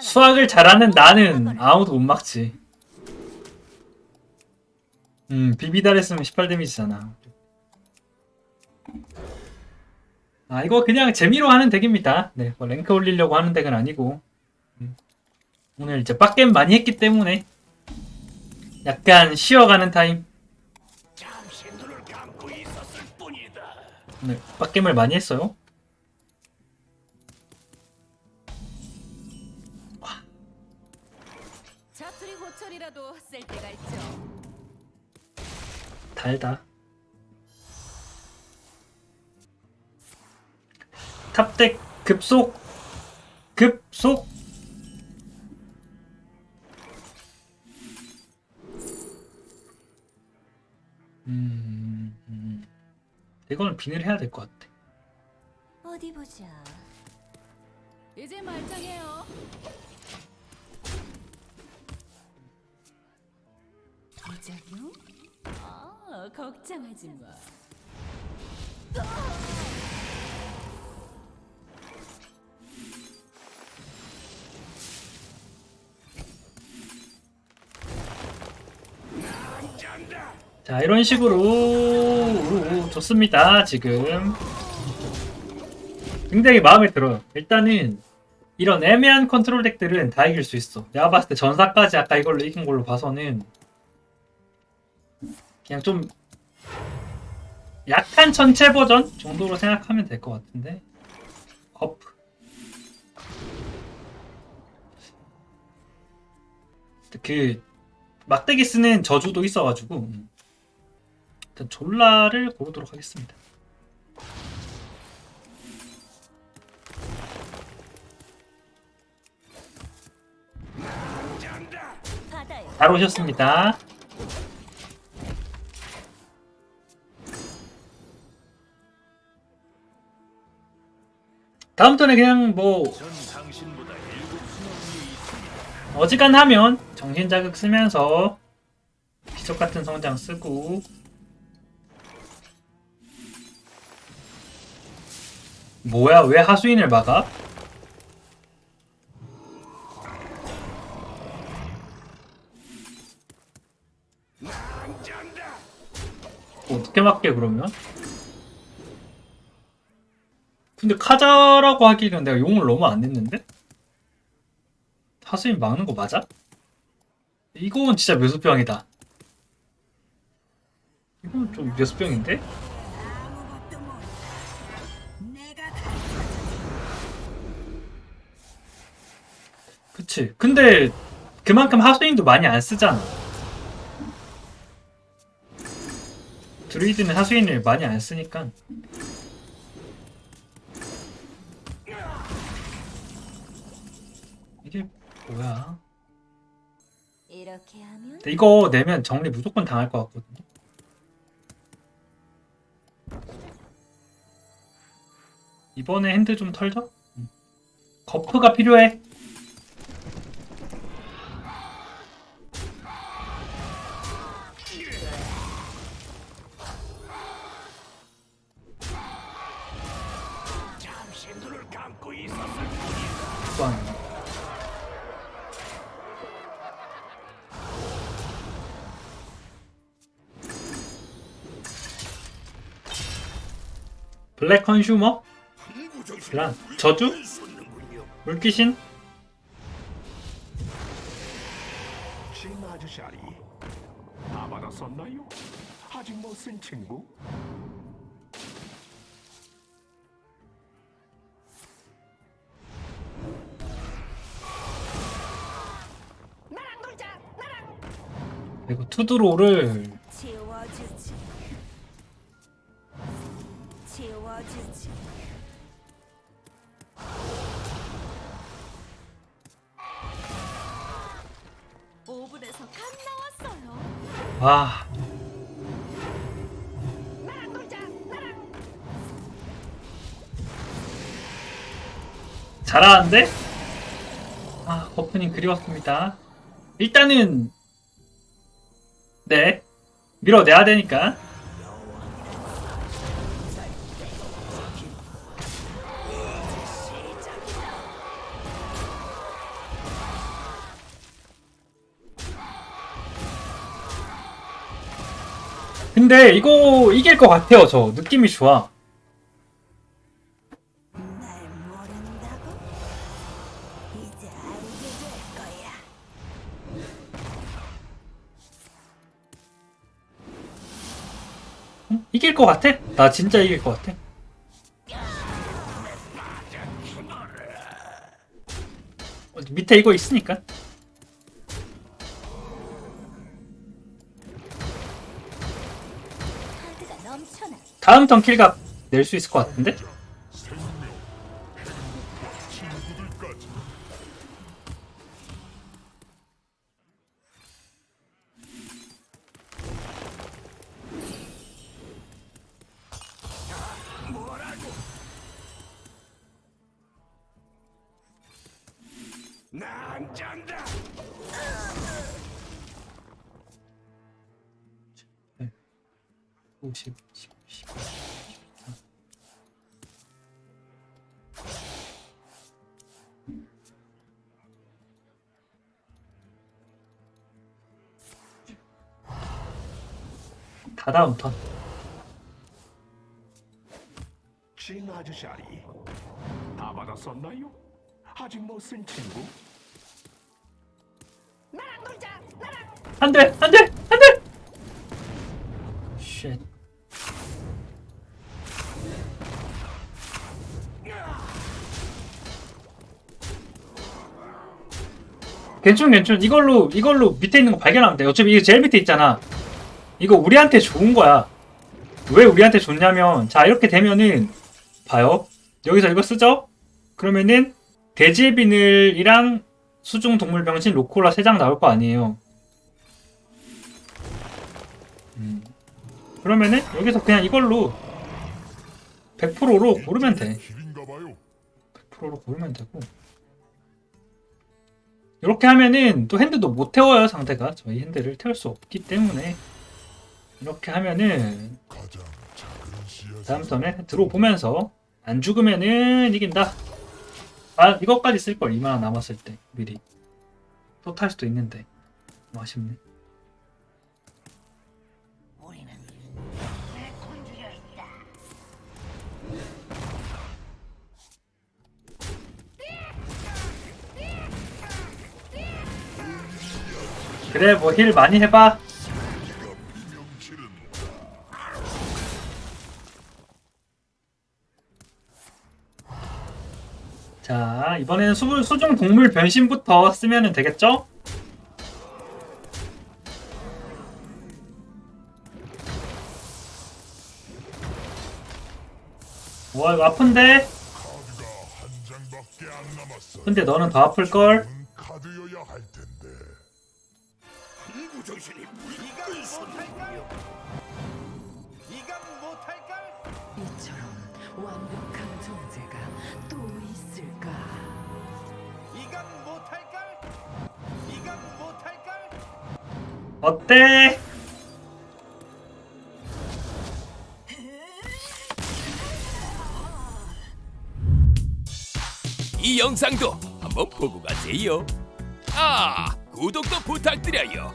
수학을 잘하는 나는 아무도 못 막지. 음, 비비달 했으면 18 데미지잖아. 아, 이거 그냥 재미로 하는 덱입니다. 네, 뭐 랭크 올리려고 하는 덱은 아니고. 음. 오늘 이제 빡겜 많이 했기 때문에 약간 쉬어가는 타임. 오늘 빡겜을 많이 했어요. 자투리 호철이라도 쓸 때가 있죠. 달다. 탑덱 급속 급속 음, 음. 이거는 비늘 해야 될 것 같아. 어디 보자. 이제 말짱해요. 부작용? 아, 걱정하지 마. 자 이런 식으로 오, 좋습니다 지금 굉장히 마음에 들어요 일단은 이런 애매한 컨트롤 덱들은 다 이길 수 있어 내가 봤을 때 전사까지 아까 이걸로 이긴 걸로 봐서는 그냥 좀 약한 전체 버전 정도로 생각하면 될 것 같은데 어프 그 막대기 쓰는 저주도 있어가지고 음. 일단 졸라를 고르도록 하겠습니다. 잘 오셨습니다. 다음 턴에 그냥 뭐. 어지간하면 정신자극 쓰면서 기적 같은 성장 쓰고 뭐야 왜 하수인을 막아? 어떻게 막게 그러면? 근데 카자라고 하기는 내가 용을 너무 안 냈는데? 하수인 막는 거 맞아? 이건 진짜 묘수병이다. 이건 좀 묘수병인데? 그치. 근데 그만큼 하수인도 많이 안 쓰잖아. 드루이드는 하수인을 많이 안 쓰니까. 이게 뭐야? 이렇게 하면 근데 이거 내면 정리 무조건 당할 것 같거든요. 이번에 핸드 좀 털죠? 음. 거프가 필요해. 잠시 눈을 감고 있었을 뿐이다. 블랙 컨슈머? 그란 저주? 물귀신? 다 받았었나요? 아직 못 쓴 친구? 그리고 투드로를 지워주지. 오븐에서 갓 나왔어요. 와 잘하는데? 아 거프님 그리웠습니다 일단은 네 밀어내야 되니까 근데 이거 이길 것 같아요 저 느낌이 좋아? 이길 것 같아? 나 진짜 이길 것 같아 어, 밑에 이거 있으니까 다음 턴 킬각 낼 수 있을 것 같은데? 난 짠다. 50, 10, 10. 다 다음 턴. 진 아저씨 아리 다 받았었나요? 아직 못쓴 친구? 안 돼! 안 돼! 안 돼! shit. 괜찮 괜찮. 이걸로 이걸로 밑에 있는 거 발견하면 돼 어차피 이거 제일 밑에 있잖아. 이거 우리한테 좋은 거야. 왜 우리한테 좋냐면 자 이렇게 되면은 봐요. 여기서 이거 쓰죠? 그러면은 돼지의 비늘이랑 수중 동물 병신 로콜라 3장 나올 거 아니에요. 음. 그러면은 여기서 그냥 이걸로 100%로 고르면 돼. 길인가봐요. 100%로 고르면 되고 이렇게 하면은 또 핸드도 못 태워요 상대가. 저희 핸드를 태울 수 없기 때문에. 이렇게 하면은. 다음 턴에 들어보면서 안 죽으면은 이긴다. 아 이것까지 쓸걸 이만 남았을 때 미리. 또 탈 수도 있는데. 좀 아쉽네 그래 뭐 힐 많이 해봐 자 이번에는 수, 수중 동물 변신부터 쓰면 되겠죠? 와 이거 아픈데? 근데 너는 더 아플걸? 어때? 이 영상도 한번 보고 가세요. 아, 구독도 부탁드려요.